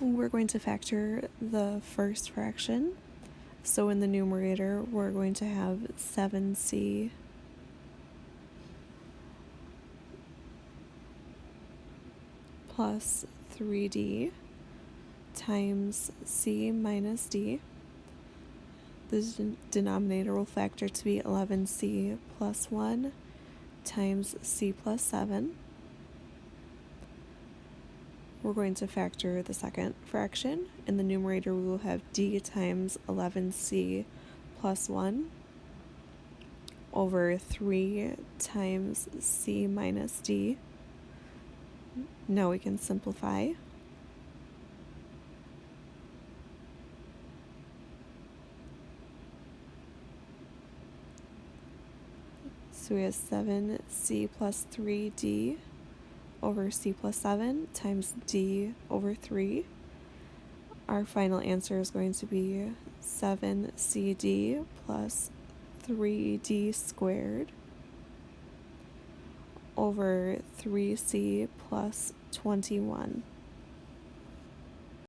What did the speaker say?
we're going to factor the first fraction. So in the numerator, we're going to have 7c plus 3d times c minus d. The denominator will factor to be 11c plus 1 times c plus 7. We're going to factor the second fraction. In the numerator, we will have d times 11c plus 1 over 3 times c minus d. Now we can simplify. So we have 7c plus 3d over c plus 7 times d over 3. Our final answer is going to be 7cd plus 3d squared over 3c plus 21.